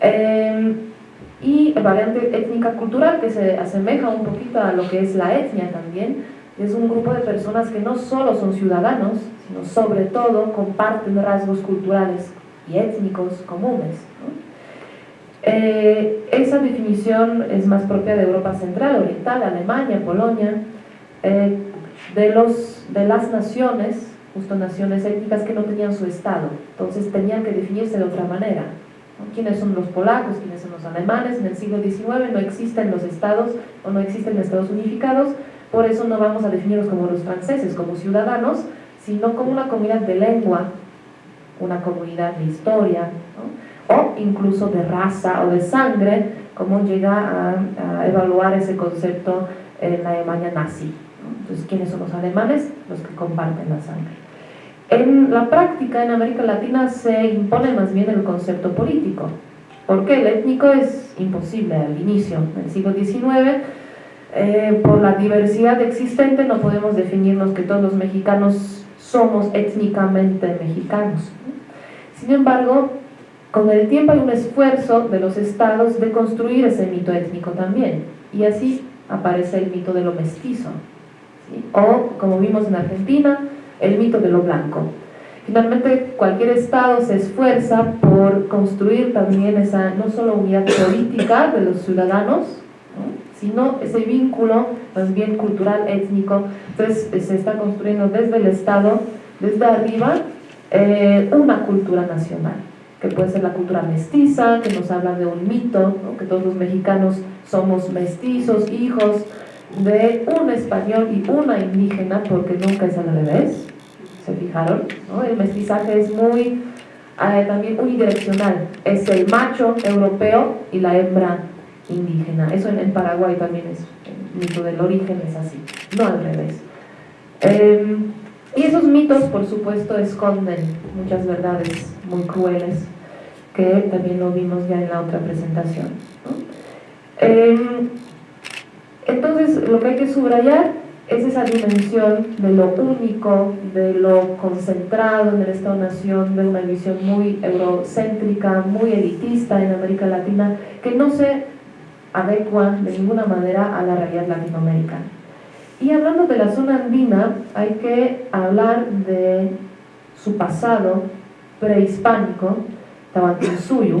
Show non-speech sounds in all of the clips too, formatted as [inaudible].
Eh, y variante étnica cultural que se asemeja un poquito a lo que es la etnia también, es un grupo de personas que no solo son ciudadanos, sino sobre todo comparten rasgos culturales y étnicos comunes. Eh, esa definición es más propia de Europa Central, Oriental, Alemania, Polonia, eh, de, los, de las naciones, justo naciones étnicas que no tenían su Estado, entonces tenían que definirse de otra manera. ¿Quiénes son los polacos? ¿Quiénes son los alemanes? En el siglo XIX no existen los estados o no existen estados unificados, por eso no vamos a definirlos como los franceses, como ciudadanos, sino como una comunidad de lengua, una comunidad de historia, o incluso de raza o de sangre, como llega a, evaluar ese concepto en la Alemania nazi. Entonces, ¿quiénes son los alemanes? Los que comparten la sangre. En la práctica, en América Latina, se impone más bien el concepto político. porque El étnico es imposible al inicio. En el siglo XIX, eh, por la diversidad existente, no podemos definirnos que todos los mexicanos somos étnicamente mexicanos. Sin embargo, con el tiempo hay un esfuerzo de los estados de construir ese mito étnico también. Y así aparece el mito de lo mestizo. O, como vimos en Argentina, el mito de lo blanco. Finalmente, cualquier Estado se esfuerza por construir también esa, no solo unidad política de los ciudadanos, sino ese vínculo más bien cultural, étnico. Entonces, se está construyendo desde el Estado, desde arriba, eh, una cultura nacional, que puede ser la cultura mestiza, que nos habla de un mito, que todos los mexicanos somos mestizos, hijos de un español y una indígena, porque nunca es al revés, ¿se fijaron? El mestizaje es muy, eh, también unidireccional, es el macho europeo y la hembra indígena, eso en, Paraguay también es, el mito del origen es así, no al revés. Em, y esos mitos, por supuesto, esconden muchas verdades muy crueles, que también lo vimos ya en la otra presentación. Em, entonces, lo que hay que subrayar es esa dimensión de lo único, de lo concentrado en el Estado-Nación, de una visión muy eurocéntrica, muy elitista en América Latina, que no se adecua de ninguna manera a la realidad latinoamericana. Y hablando de la zona andina, hay que hablar de su pasado prehispánico, Tahuantinsuyo,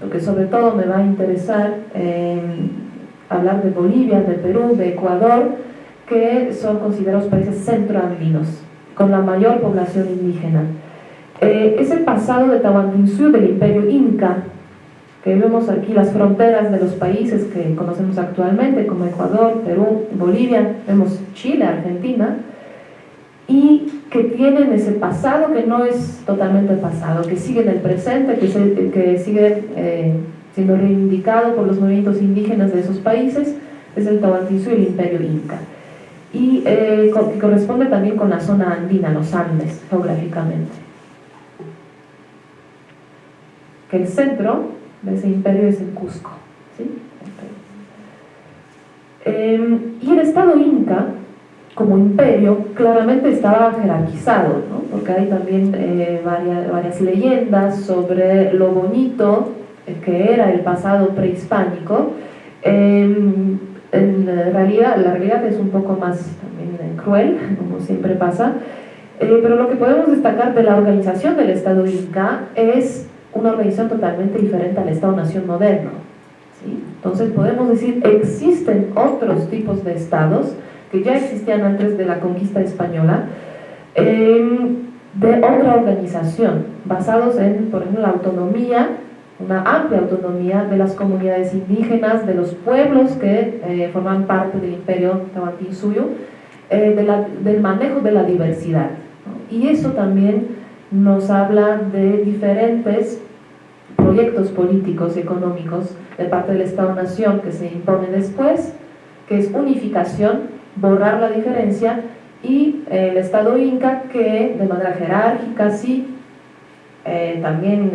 porque sobre todo me va a interesar hablar de Bolivia, de Perú, de Ecuador, que son considerados países centroandinos, con la mayor población indígena. Eh, es el pasado de Tahuantinsuyo del imperio Inca, que vemos aquí las fronteras de los países que conocemos actualmente, como Ecuador, Perú, Bolivia, vemos Chile, Argentina, y que tienen ese pasado que no es totalmente pasado, que sigue en el presente, que, que sigue eh, siendo reivindicado por los movimientos indígenas de esos países, es el Tahuantinsuyo y el Imperio Inca. Y eh, que corresponde también con la zona andina, los Andes, geográficamente. Que el centro de ese imperio es el Cusco. Em, y el Estado Inca, como imperio, claramente estaba jerarquizado, porque hay también eh, varias, varias leyendas sobre lo bonito que era el pasado prehispánico, em, en realidad, la realidad es un poco más también cruel, [laughs] como siempre pasa, eh, pero lo que podemos destacar de la organización del Estado Inca es una organización totalmente diferente al Estado-Nación moderno. Entonces podemos decir, existen otros tipos de estados que ya existían antes de la conquista española, em, de otra organización, basados en, por ejemplo, la autonomía una amplia autonomía de las comunidades indígenas, de los pueblos que eh, forman parte del imperio Tahuantinsuyo, eh, del manejo de la diversidad. Y eso también nos habla de diferentes proyectos políticos y económicos de parte del Estado-Nación que se impone después, que es unificación, borrar la diferencia, y eh, el Estado Inca que de manera jerárquica sí, también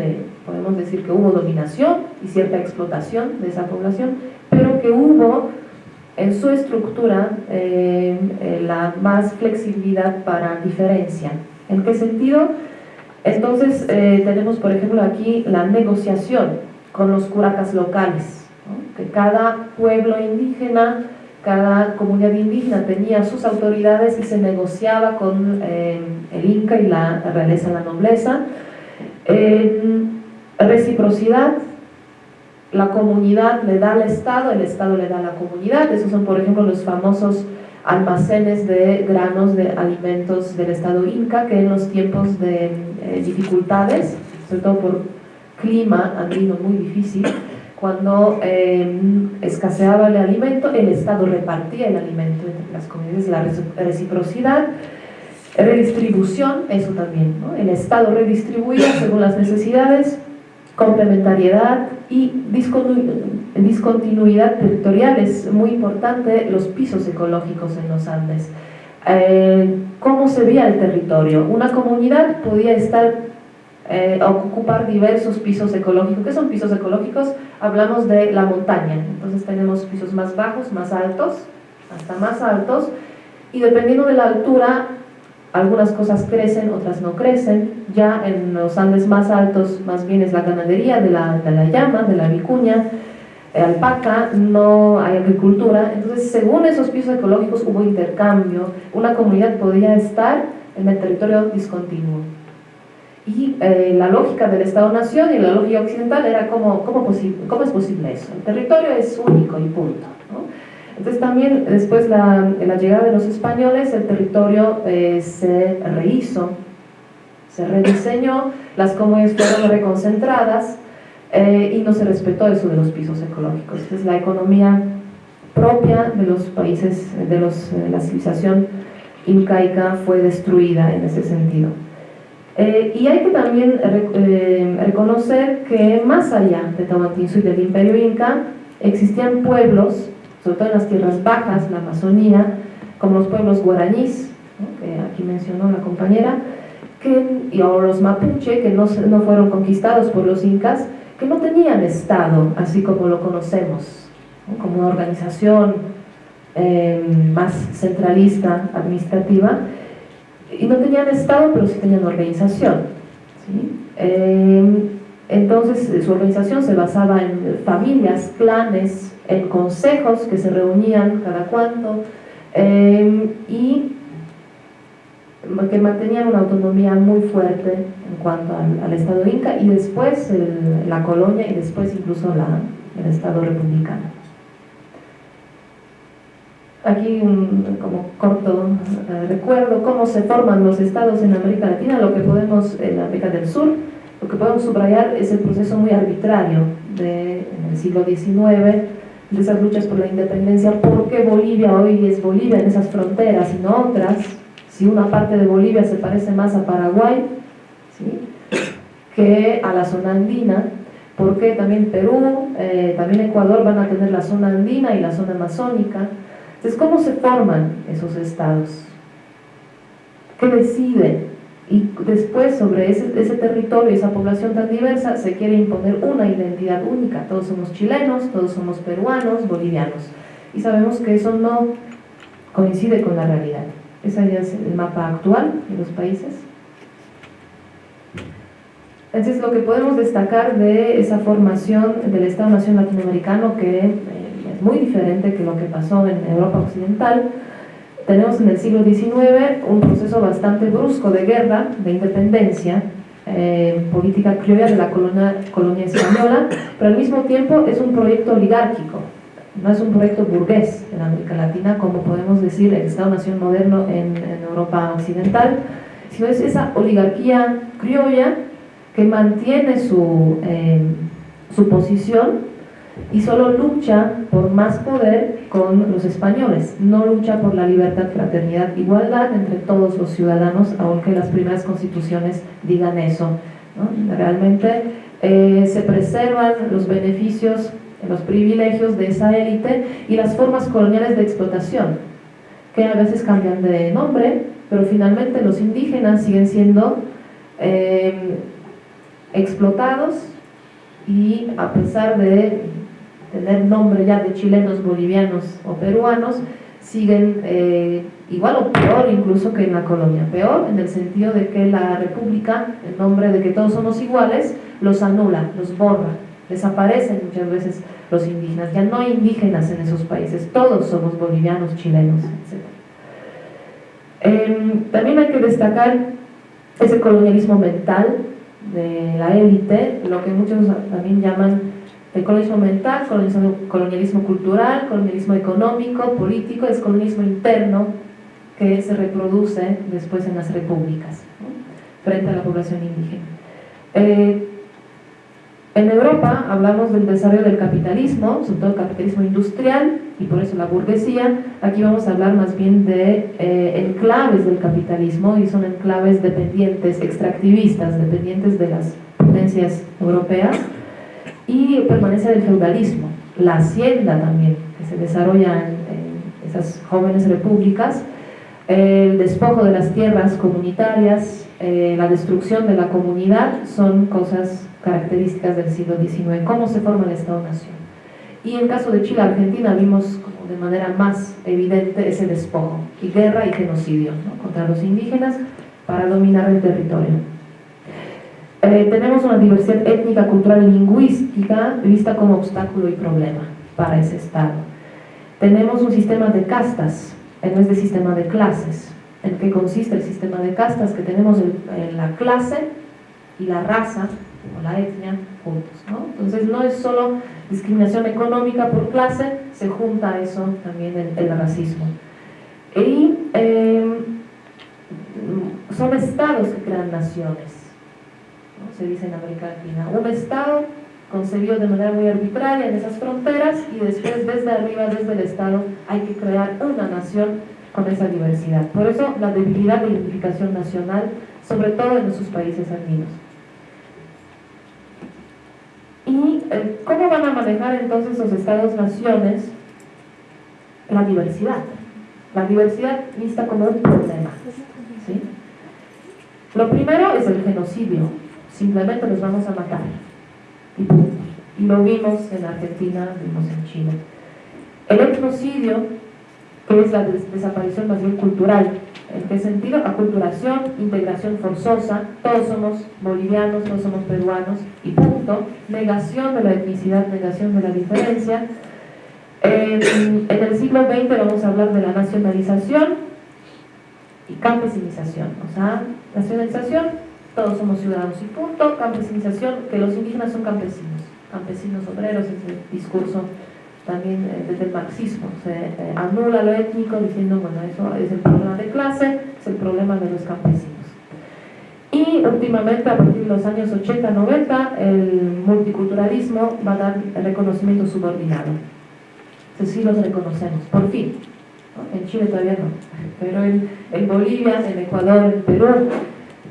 podemos decir que hubo dominación y cierta explotación de esa población, pero que hubo en su estructura eh, eh, la más flexibilidad para diferencia. ¿En qué sentido? Entonces eh, tenemos por ejemplo aquí la negociación con los curacas locales, que cada pueblo indígena, cada comunidad indígena tenía sus autoridades y se negociaba con el Inca y la realeza, la nobleza. Reciprocidad, la comunidad le da al Estado, el Estado le da a la comunidad, esos son por ejemplo los famosos almacenes de granos, de alimentos del Estado Inca, que en los tiempos de eh, dificultades, sobre todo por clima andino muy difícil, cuando em, escaseaba el alimento, el Estado repartía el alimento entre las comunidades, la reciprocidad, redistribución, eso también, el Estado redistribuía según las necesidades, complementariedad y discontinuidad territorial, es muy importante los pisos ecológicos en los Andes. Eh, ¿Cómo se veía el territorio? Una comunidad podía estar, eh, ocupar diversos pisos ecológicos. ¿Qué son pisos ecológicos? Hablamos de la montaña, entonces tenemos pisos más bajos, más altos, hasta más altos, y dependiendo de la altura algunas cosas crecen, otras no crecen, ya en los Andes más altos más bien es la ganadería de la, de la llama, de la vicuña, eh, alpaca, no hay agricultura, entonces según esos pisos ecológicos hubo intercambio, una comunidad podía estar en el territorio discontinuo. Y eh, la lógica del Estado-Nación y la lógica occidental era cómo, es posible eso, el territorio es único y punto. Entonces también después de la llegada de los españoles el territorio eh, se rehizo, se rediseñó, las comunidades fueron reconcentradas eh, y no se respetó eso de los pisos ecológicos. Entonces la economía propia de los países, de los, la civilización incaica fue destruida en ese sentido. Eh, y hay que también reconocer que más allá de Tahuantinsuyo y del imperio inca existían pueblos sobre todo en las tierras bajas, la Amazonía, como los pueblos guaraníes, que aquí mencionó la compañera, que, o los mapuche, que no, no fueron conquistados por los incas, que no tenían Estado, así como lo conocemos, como una organización em, más centralista, administrativa, y no tenían Estado, pero sí tenían organización. Em, entonces su organización se basaba en familias, clanes, en consejos que se reunían cada cuanto em, y que mantenían una autonomía muy fuerte en cuanto al, Estado inca y después la colonia y después incluso el Estado republicano. Aquí un como corto eh, recuerdo cómo se forman los estados en América Latina, lo que podemos, en América del Sur, lo que podemos subrayar es el proceso muy arbitrario de, en el siglo XIX de esas luchas por la independencia, ¿por qué Bolivia hoy es Bolivia en esas fronteras y no otras? Si una parte de Bolivia se parece más a Paraguay que a la zona andina, ¿por qué también Perú, eh, también Ecuador van a tener la zona andina y la zona amazónica? Entonces, ¿cómo se forman esos estados? ¿Qué deciden? Y después sobre ese, ese territorio, esa población tan diversa, se quiere imponer una identidad única. Todos somos chilenos, todos somos peruanos, bolivianos. Y sabemos que eso no coincide con la realidad. Ese ya es el mapa actual de los países. Entonces lo que podemos destacar de esa formación del Estado-Nación latinoamericano que eh, es muy diferente que lo que pasó en Europa Occidental, tenemos en el siglo XIX un proceso bastante brusco de guerra, de independencia, eh, política criolla de la colonia, española, pero al mismo tiempo es un proyecto oligárquico, no es un proyecto burgués en América Latina, como podemos decir el Estado-Nación moderno en, Europa Occidental, sino es esa oligarquía criolla que mantiene su, eh, su posición y solo lucha por más poder con los españoles, no lucha por la libertad, fraternidad, igualdad entre todos los ciudadanos, aunque las primeras constituciones digan eso. Realmente eh, se preservan los beneficios, los privilegios de esa élite y las formas coloniales de explotación, que a veces cambian de nombre, pero finalmente los indígenas siguen siendo eh, explotados y a pesar de tener nombre ya de chilenos, bolivianos o peruanos, siguen eh, igual o peor incluso que en la colonia. Peor en el sentido de que la república, en nombre de que todos somos iguales, los anula, los borra. Desaparecen muchas veces los indígenas, ya no hay indígenas en esos países, todos somos bolivianos, chilenos, etc. Em, también hay que destacar ese colonialismo mental de la élite, lo que muchos también llaman el colonialismo mental, colonialismo, colonialismo cultural, colonialismo económico, político, es colonialismo interno que se reproduce después en las repúblicas frente a la población indígena. Eh, en Europa hablamos del desarrollo del capitalismo, sobre todo el capitalismo industrial y por eso la burguesía. Aquí vamos a hablar más bien de eh, enclaves del capitalismo y son enclaves dependientes, extractivistas, dependientes de las potencias europeas y permanencia del feudalismo, la hacienda también, que se desarrolla en esas jóvenes repúblicas, el despojo de las tierras comunitarias, eh, la destrucción de la comunidad son cosas características del siglo XIX, cómo se forma el Estado-Nación. Y en el caso de Chile, Argentina, vimos como de manera más evidente ese despojo, y guerra y genocidio contra los indígenas para dominar el territorio. Eh, tenemos una diversidad étnica, cultural y lingüística vista como obstáculo y problema para ese Estado. Tenemos un sistema de castas, en vez de sistema de clases. ¿En qué consiste el sistema de castas? Que tenemos la clase y la raza o la etnia juntos. Entonces no es solo discriminación económica por clase, se junta eso también el, racismo. Y son estados que crean naciones, se dice en América Latina. Un estado concebido de manera muy arbitraria en esas fronteras y después desde arriba, desde el Estado, hay que crear una nación con esa diversidad. Por eso la debilidad de identificación nacional, sobre todo en esos países andinos. ¿Y eh, cómo van a manejar entonces los estados-naciones la diversidad? La diversidad vista como un problema. ¿sí? Lo primero es el genocidio, simplemente los vamos a matar y lo vimos en Argentina, vimos en Chile. El etnocidio, que es la desaparición más bien cultural, ¿en qué sentido? Aculturación, integración forzosa, todos somos bolivianos, todos somos peruanos, y punto. Negación de la etnicidad, negación de la diferencia. En, en el siglo XX vamos a hablar de la nacionalización y campesinización, o sea, nacionalización todos somos ciudadanos y punto, campesinización, que los indígenas son campesinos, campesinos obreros, ese discurso también eh, desde el marxismo, se eh, anula lo étnico diciendo, bueno, eso es el problema de clase, es el problema de los campesinos. Y últimamente, a partir de los años 80, 90, el multiculturalismo va a dar el reconocimiento subordinado. Entonces sí los reconocemos, por fin. En Chile todavía no, pero en, en Bolivia, en Ecuador, en Perú,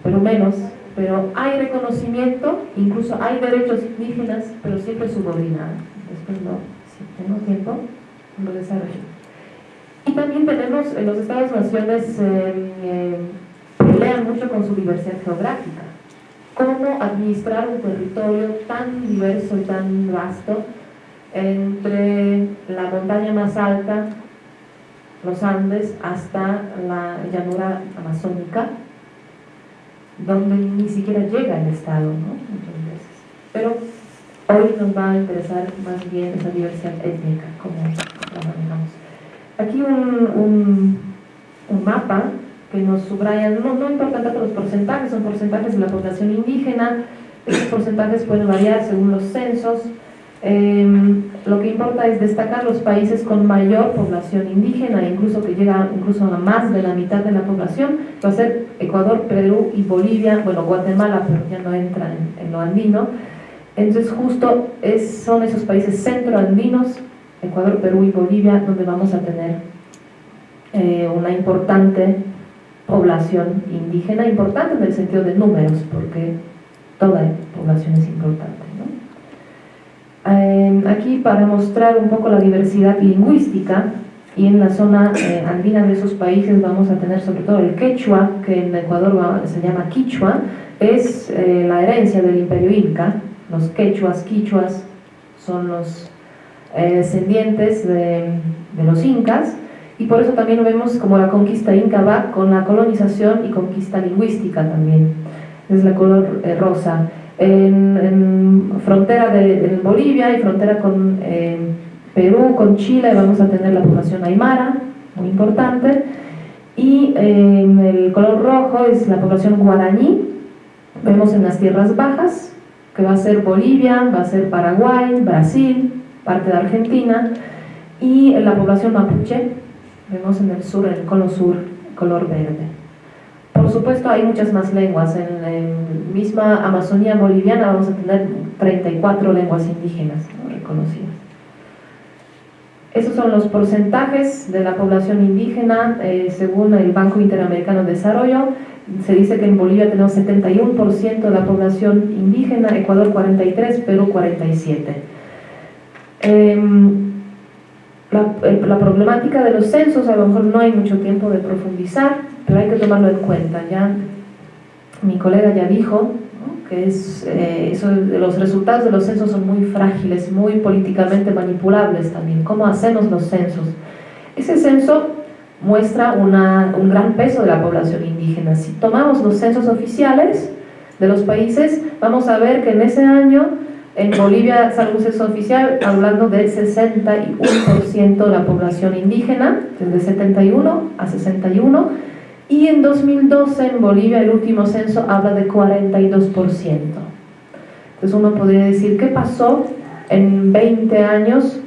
pero menos, pero hay reconocimiento, incluso hay derechos indígenas, pero siempre subordinados. Después no, si tenemos tiempo, lo desarrollo. Y también tenemos en los Estados-naciones eh, eh, pelean mucho con su diversidad geográfica. Cómo administrar un territorio tan diverso y tan vasto entre la montaña más alta, los Andes, hasta la llanura amazónica, donde ni siquiera llega el Estado, ¿no? Muchas veces. Pero hoy nos va a interesar más bien esa diversidad étnica, como la manejamos. Aquí un, un, mapa que nos subraya, no, no importa tanto los porcentajes, son porcentajes de la población indígena, esos porcentajes pueden variar según los censos, Em, lo que importa es destacar los países con mayor población indígena, incluso que llega incluso a más de la mitad de la población, va a ser Ecuador, Perú y Bolivia, bueno, Guatemala, pero ya no entra en, lo andino. Entonces justo son esos países centroandinos, Ecuador, Perú y Bolivia, donde vamos a tener eh, una importante población indígena, importante en el sentido de números, porque toda población es importante. Eh, aquí para mostrar un poco la diversidad lingüística y en la zona eh, andina de esos países vamos a tener sobre todo el quechua, que en Ecuador se llama quichua, es eh, la herencia del imperio inca, los quechuas, quichuas son los descendientes de, de, los incas y por eso también vemos como la conquista inca va con la colonización y conquista lingüística también, es la color rosa. En, frontera de Bolivia y frontera con Perú, con Chile, vamos a tener la población aymara, muy importante, y en el color rojo es la población guaraní, vemos en las tierras bajas, que va a ser Bolivia, va a ser Paraguay, Brasil, parte de Argentina, y la población mapuche, vemos en el sur, en el cono sur, color verde. Por supuesto hay muchas más lenguas, en la misma Amazonía boliviana vamos a tener 34 lenguas indígenas reconocidas. Esos son los porcentajes de la población indígena eh, según el Banco Interamericano de Desarrollo. Se dice que en Bolivia tenemos 71% de la población indígena, Ecuador 43%, Perú 47%. Em, la, problemática de los censos, a lo mejor no hay mucho tiempo de profundizar, pero hay que tomarlo en cuenta. Ya mi colega ya dijo que es, eh, eso, los resultados de los censos son muy frágiles, muy políticamente manipulables también. ¿Cómo hacemos los censos? Ese censo muestra una, un gran peso de la población indígena. Si tomamos los censos oficiales de los países, vamos a ver que en ese año en Bolivia un censo oficial hablando del 61% de la población indígena, desde 71 a 61, y en 2012 en Bolivia el último censo habla de 42%. Entonces uno podría decir, ¿qué pasó en 20 años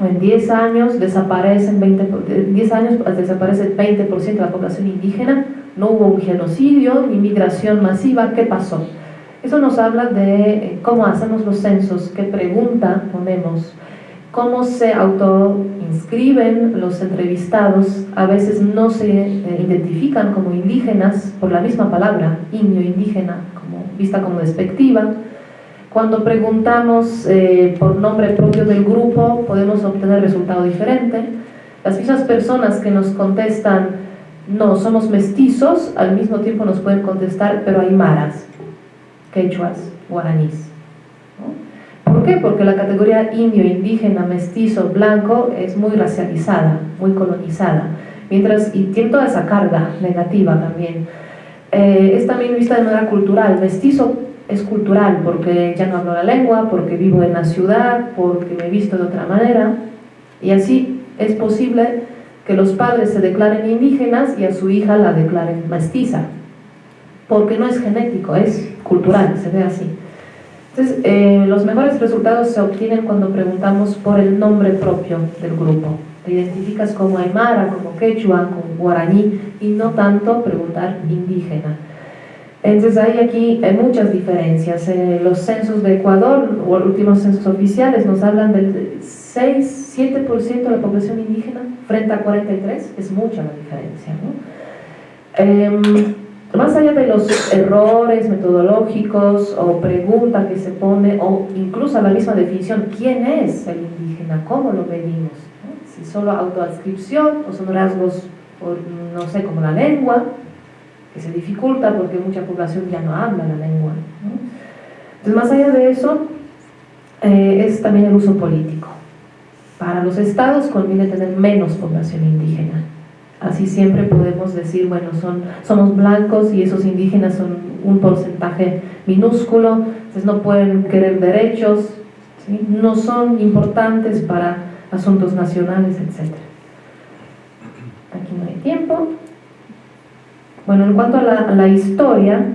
en 10 años desaparecen 20, 10 años desaparece 20% de la población indígena, no hubo un genocidio ni migración masiva, ¿qué pasó? Eso nos habla de eh, cómo hacemos los censos, qué pregunta ponemos, cómo se autoinscriben los entrevistados, a veces no se eh, identifican como indígenas por la misma palabra, indio, indígena, como, vista como despectiva. Cuando preguntamos eh, por nombre propio del grupo, podemos obtener resultado diferente. Las mismas personas que nos contestan, no, somos mestizos, al mismo tiempo nos pueden contestar, pero hay maras, quechuas, guaraníes. ¿Por qué? Porque la categoría indio, indígena, mestizo, blanco es muy racializada, muy colonizada, mientras, y tiene toda esa carga negativa también. Eh, es también vista de manera cultural, mestizo es cultural porque ya no hablo la lengua, porque vivo en la ciudad, porque me he visto de otra manera, y así es posible que los padres se declaren indígenas y a su hija la declaren mestiza, porque no es genético, es cultural, se ve así. Entonces, eh, los mejores resultados se obtienen cuando preguntamos por el nombre propio del grupo. Te identificas como Aymara, como Quechua, como Guaraní y no tanto preguntar indígena. Entonces hay aquí hay muchas diferencias. Eh, los censos de Ecuador, o los últimos censos oficiales, nos hablan del 6, 7% de la población indígena frente a 43, es mucha la diferencia. ¿no? Em, más allá de los errores metodológicos o pregunta que se pone, o incluso la misma definición, ¿quién es el indígena? ¿Cómo lo medimos? Si solo autoadscripción o son rasgos, no sé, como la lengua, que se dificulta porque mucha población ya no habla la lengua. Entonces, más allá de eso, eh, es también el uso político. Para los estados conviene tener menos población indígena Así siempre podemos decir, bueno, son, somos blancos y esos indígenas son un porcentaje minúsculo, entonces no pueden querer derechos, no son importantes para asuntos nacionales, etc. Aquí no hay tiempo. Bueno, en cuanto a la, historia,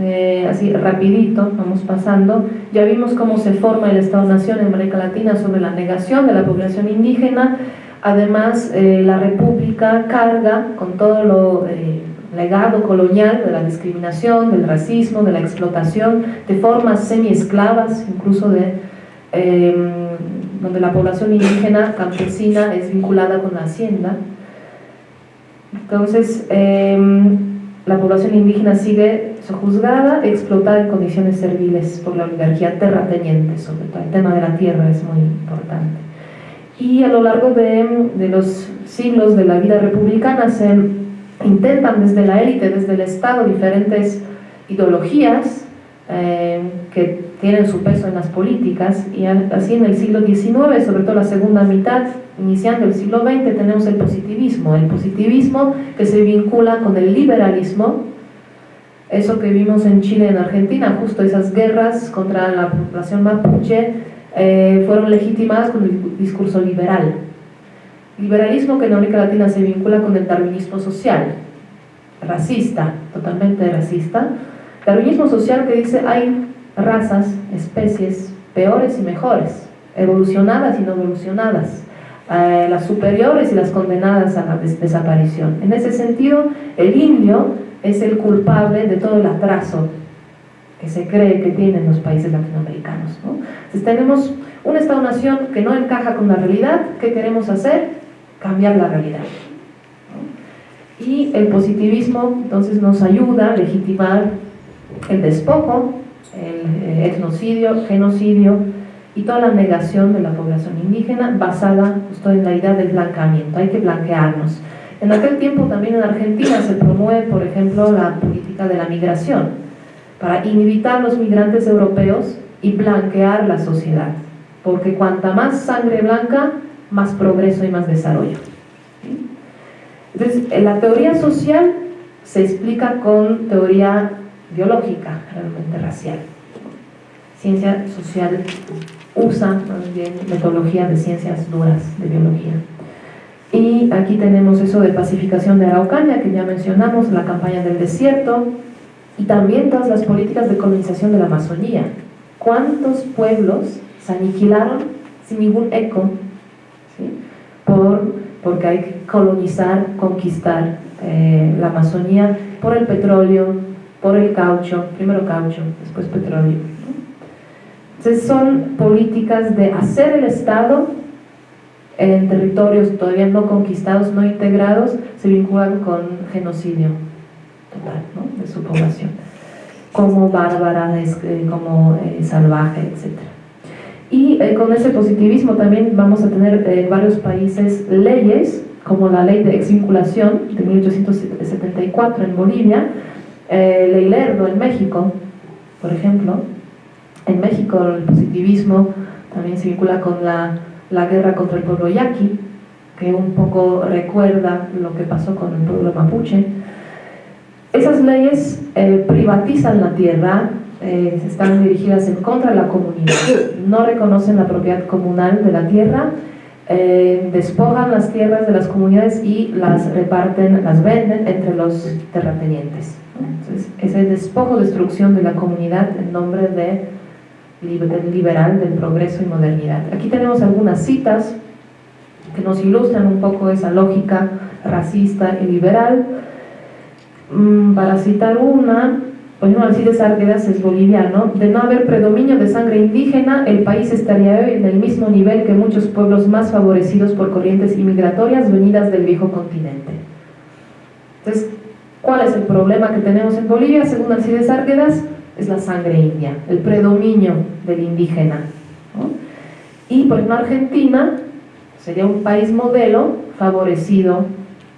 eh, así rapidito, vamos pasando, ya vimos cómo se forma el Estado-Nación en América Latina sobre la negación de la población indígena, Además, eh, la República carga con todo lo eh, legado colonial de la discriminación, del racismo, de la explotación, de formas semi-esclavas, incluso de em, donde la población indígena campesina es vinculada con la hacienda. Entonces, em, la población indígena sigue sojuzgada, explotada en condiciones serviles por la oligarquía terrateniente, sobre todo el tema de la tierra es muy importante y a lo largo de, los siglos de la vida republicana se intentan desde la élite, desde el Estado, diferentes ideologías eh, que tienen su peso en las políticas. Y así en el siglo XIX, sobre todo la segunda mitad, iniciando el siglo XX, tenemos el positivismo, el positivismo que se vincula con el liberalismo eso que vimos en Chile en Argentina, justo esas guerras contra la población mapuche eh, fueron legitimadas con el discurso liberal. Liberalismo que en América Latina se vincula con el darwinismo social, racista, totalmente racista. Darwinismo social que dice hay razas, especies peores y mejores, evolucionadas y no evolucionadas, eh, las superiores y las condenadas a la desaparición. En ese sentido, el indio es el culpable de todo el atraso que se cree que tienen los países latinoamericanos. Entonces tenemos un Estado-nación que no encaja con la realidad, ¿qué queremos hacer? Cambiar la realidad. Y el positivismo entonces nos ayuda a legitimar el despojo, el eh, etnocidio, genocidio y toda la negación de la población indígena basada justo en la idea del blanqueamiento, hay que blanquearnos. En aquel tiempo también en Argentina se promueve, por ejemplo, la política de la migración, para invitar los migrantes europeos y blanquear la sociedad, porque cuanta más sangre blanca, más progreso y más desarrollo. Entonces, la teoría social se explica con teoría biológica, realmente racial. Ciencia social usa más bien metodología de ciencias duras de biología. Y aquí tenemos eso de pacificación de Araucaña, que ya mencionamos, la campaña del desierto, y también todas las políticas de colonización de la Amazonía. ¿Cuántos pueblos se aniquilaron sin ningún eco? Por, porque hay que colonizar, conquistar eh, la Amazonía por el petróleo, por el caucho, primero caucho, después petróleo. Entonces son políticas de hacer el Estado en territorios todavía no conquistados, no integrados, se vinculan con genocidio total de su población, como bárbara, eh, como eh, salvaje, etc. Y eh, con ese positivismo también vamos a tener en varios países leyes, como la ley de exvinculación de 1874 en Bolivia, ley Lerdo en México, por ejemplo. En México el positivismo también se vincula con la la guerra contra el pueblo yaqui, que un poco recuerda lo que pasó con el pueblo mapuche. Esas leyes eh, privatizan la tierra, eh, están dirigidas en contra de la comunidad, no reconocen la propiedad comunal de la tierra, eh, despojan las tierras de las comunidades y las reparten, las venden entre los terratenientes. Entonces, ese despojo, destrucción de la comunidad en nombre de liberal del progreso y modernidad. Aquí tenemos algunas citas que nos ilustran un poco esa lógica racista y liberal. Mm, para citar una, por ejemplo, Alcides es boliviano, de no haber predominio de sangre indígena, el país estaría hoy en el mismo nivel que muchos pueblos más favorecidos por corrientes inmigratorias venidas del viejo continente. Entonces, ¿cuál es el problema que tenemos en Bolivia? Según Alcides Árguedas, es la sangre india, el predominio del indígena. Y por ejemplo Argentina sería un país modelo favorecido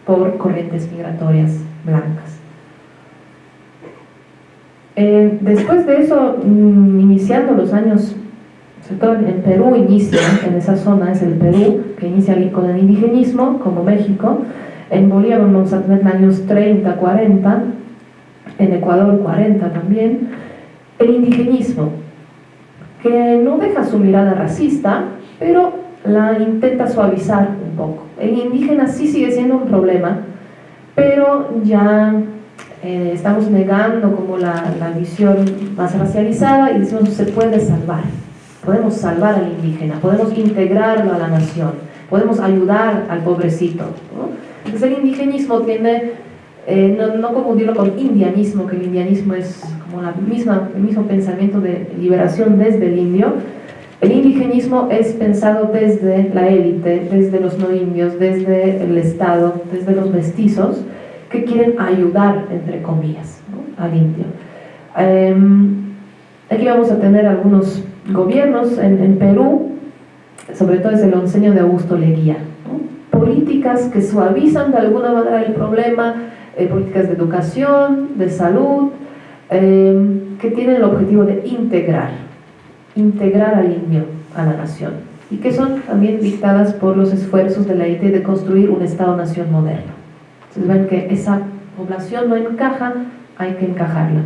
por corrientes migratorias blancas. Eh, después de eso, mm, iniciando los años, sobre todo en Perú inicia, en esa zona es el Perú, que inicia con el indigenismo, como México, en Bolivia vamos a tener años 30, 40, en Ecuador 40 también, el indigenismo, que no deja su mirada racista, pero la intenta suavizar un poco. El indígena sí sigue siendo un problema, pero ya eh, estamos negando como la, la, visión más racializada y decimos se puede salvar, podemos salvar al indígena, podemos integrarlo a la nación, podemos ayudar al pobrecito. Entonces el indigenismo tiene eh, no, no, confundirlo con indianismo, que el indianismo es como la misma, el mismo pensamiento de liberación desde el indio. El indigenismo es pensado desde la élite, desde los no indios, desde el Estado, desde los mestizos, que quieren ayudar, entre comillas, al indio. Em, aquí vamos a tener algunos gobiernos en, Perú, sobre todo desde el onceño de Augusto Leguía, políticas que suavizan de alguna manera el problema, eh, políticas de educación, de salud, eh, que tienen el objetivo de integrar, integrar al indio a la nación y que son también dictadas por los esfuerzos de la élite de construir un Estado-nación moderno. Entonces ven que esa población no encaja, hay que encajarla.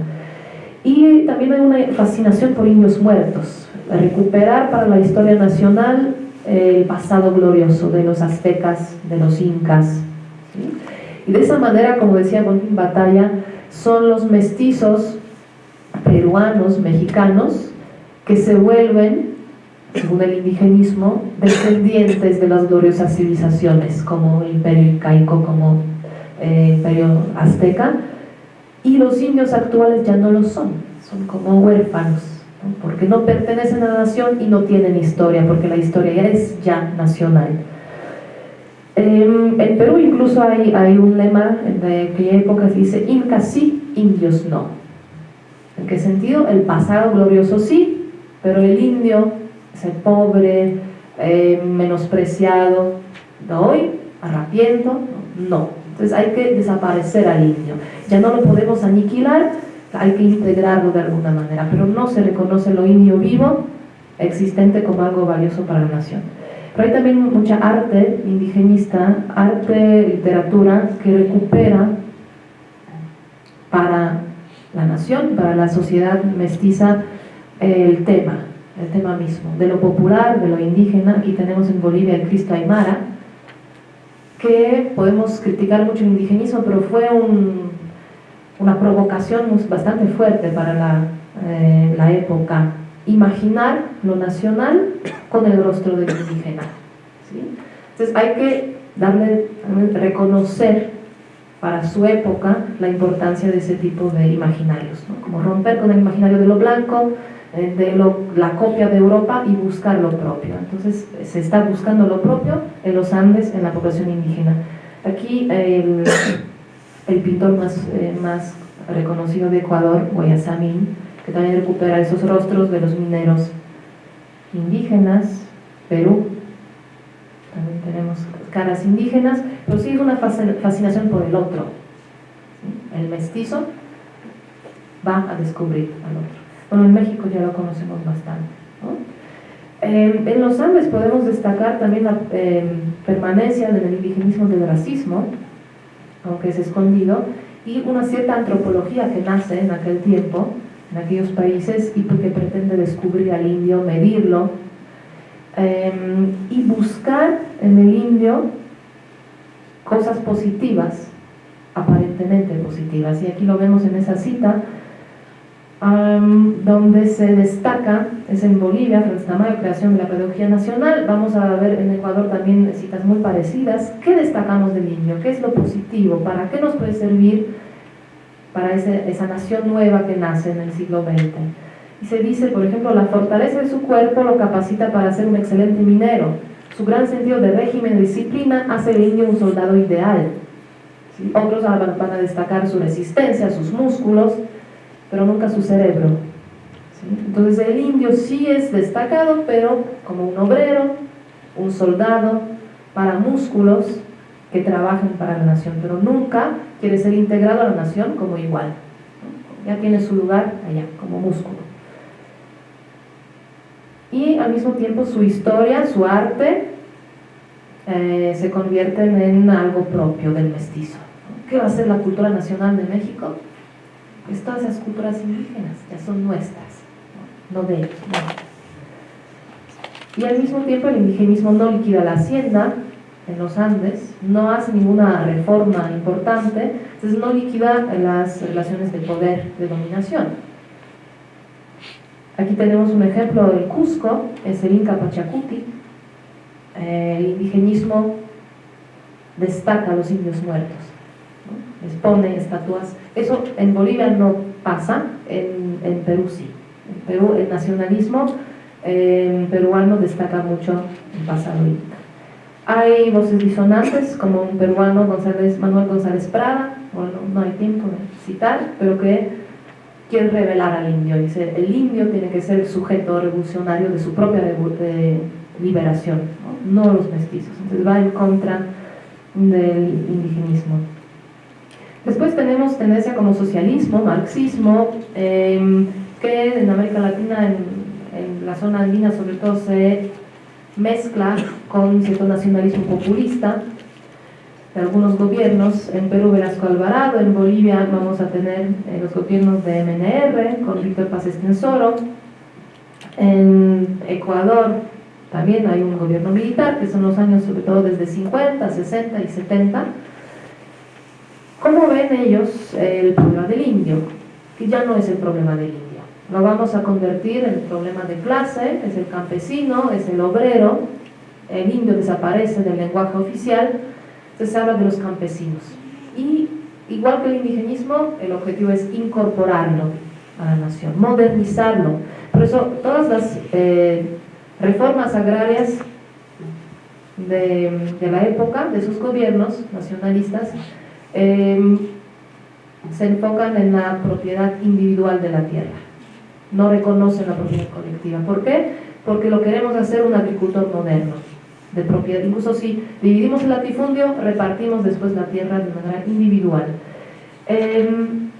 Y también hay una fascinación por indios muertos, recuperar para la historia nacional el pasado glorioso de los aztecas, de los incas. Y de esa manera, como decía Bonfim Batalla, son los mestizos peruanos, mexicanos, que se vuelven, según el indigenismo, descendientes de las gloriosas civilizaciones, como el imperio incaico, como eh, imperio azteca, y los indios actuales ya no lo son, son como huérfanos, porque no pertenecen a la nación y no tienen historia, porque la historia ya es ya nacional. Em, en Perú incluso hay, hay un lema de aquella época que dice Inca sí, indios no. ¿En qué sentido? El pasado glorioso sí, pero el indio, ese pobre, eh, menospreciado, de hoy, arrapiento, no. Entonces hay que desaparecer al indio. Ya no lo podemos aniquilar, hay que integrarlo de alguna manera, pero no se reconoce lo indio vivo existente como algo valioso para la nación. Pero hay también mucha arte indigenista, arte, literatura, que recupera para la nación, para la sociedad mestiza, el tema, el tema mismo, de lo popular, de lo indígena. Aquí tenemos en Bolivia el Cristo Aymara, que podemos criticar mucho el indigenismo, pero fue una provocación bastante fuerte para la, eh, la época imaginar lo nacional con el rostro del indígena. Entonces hay que darle, reconocer para su época la importancia de ese tipo de imaginarios, como romper con el imaginario de lo blanco, de la copia de Europa y buscar lo propio. Entonces se está buscando lo propio en los Andes, en la población indígena. Aquí el, pintor más, eh, más reconocido de Ecuador, Guayasamín, que también recupera esos rostros de los mineros indígenas, Perú, también tenemos caras indígenas, pero sí es una fascinación por el otro. El mestizo va a descubrir al otro. Bueno, en México ya lo conocemos bastante. Em, en los Andes podemos destacar también la em, permanencia del indigenismo del racismo, aunque es escondido, y una cierta antropología que nace en aquel tiempo, en aquellos países y que pretende descubrir al indio, medirlo em, y buscar en el indio cosas positivas, aparentemente positivas. Y aquí lo vemos en esa cita, donde se destaca, es en Bolivia, Franz Tamayo, creación de la pedagogía nacional. Vamos a ver en Ecuador también citas muy parecidas. ¿Qué destacamos del indio? ¿Qué es lo positivo? ¿Para qué nos puede servir para esa nación nueva que nace en el siglo XX. Y se dice, por ejemplo, la fortaleza de su cuerpo lo capacita para ser un excelente minero. Su gran sentido de régimen y disciplina hace del indio un soldado ideal. Otros van a destacar su resistencia, sus músculos, pero nunca su cerebro. Entonces el indio sí es destacado, pero como un obrero, un soldado, para músculos, que trabajen para la nación, pero nunca quiere ser integrado a la nación como igual. Ya tiene su lugar allá, como músculo. Y al mismo tiempo su historia, su arte, eh, se convierten en algo propio del mestizo. ¿Qué va a ser la cultura nacional de México? Pues todas esas culturas indígenas ya son nuestras, no, de ellos. Y al mismo tiempo el indigenismo no liquida la hacienda, en los Andes, no hace ninguna reforma importante, entonces no liquida las relaciones de poder, de dominación. Aquí tenemos un ejemplo del Cusco, es el Inca Pachacuti, el indigenismo destaca a los indios muertos, les pone estatuas, eso en Bolivia no pasa, en, en Perú sí, en Perú el nacionalismo eh, peruano destaca mucho el pasado. Hay voces disonantes, como un peruano, González, Manuel González Prada, bueno, no hay tiempo de citar, pero que quiere revelar al indio. Dice, el indio tiene que ser el sujeto revolucionario de su propia liberación, ¿no? los mestizos. Entonces va en contra del indigenismo. Después tenemos tendencia como socialismo, marxismo, em, que en América Latina, en, la zona andina sobre todo, se mezcla con cierto nacionalismo populista de algunos gobiernos, en Perú Velasco Alvarado, en Bolivia vamos a tener eh, los gobiernos de MNR con Víctor Paz Estensoro, en Ecuador también hay un gobierno militar, que son los años sobre todo desde 50, 60 y 70. ¿Cómo ven ellos el problema del indio? Que ya no es el problema del indio. Lo vamos a convertir en el problema de clase, es el campesino, es el obrero, el indio desaparece del lenguaje oficial, se habla de los campesinos. Y igual que el indigenismo, el objetivo es incorporarlo a la nación, modernizarlo. Por eso todas las eh, reformas agrarias de, la época, de sus gobiernos nacionalistas, em, se enfocan en la propiedad individual de la tierra. No reconocen la propiedad colectiva. ¿Por qué? Porque lo queremos hacer un agricultor moderno, de propiedad. Incluso si dividimos el latifundio, repartimos después la tierra de manera individual. Em,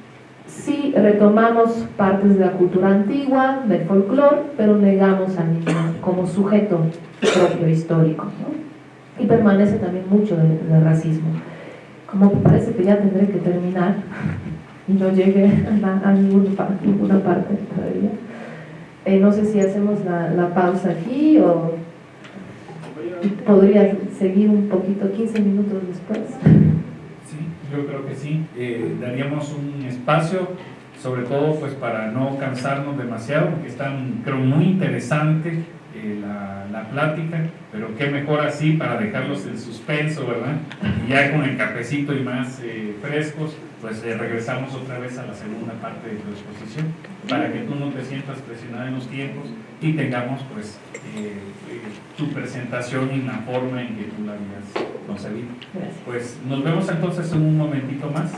sí retomamos partes de la cultura antigua, del folclore, pero negamos al niño como sujeto propio histórico. Y permanece también mucho del, racismo. Como parece que ya tendré que terminar y no llegué a, ninguna, parte todavía. Eh, no sé si hacemos la, pausa aquí o podría seguir un poquito, 15 minutos después. Yo creo que sí. Eh, daríamos un espacio, sobre todo pues para no cansarnos demasiado, porque están, creo, muy interesante eh, la, la, plática, pero qué mejor así para dejarlos en suspenso, ¿verdad? Y ya con el cafecito y más eh, frescos, pues regresamos otra vez a la segunda parte de tu exposición, para que tú no te sientas presionada en los tiempos y tengamos pues tu presentación en la forma en que tú la habías concebido. Pues nos vemos entonces en un momentito más.